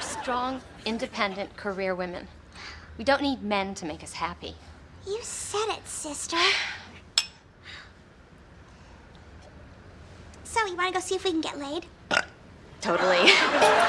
are strong, independent career women. We don't need men to make us happy. You said it, sister. So, you wanna go see if we can get laid? Totally.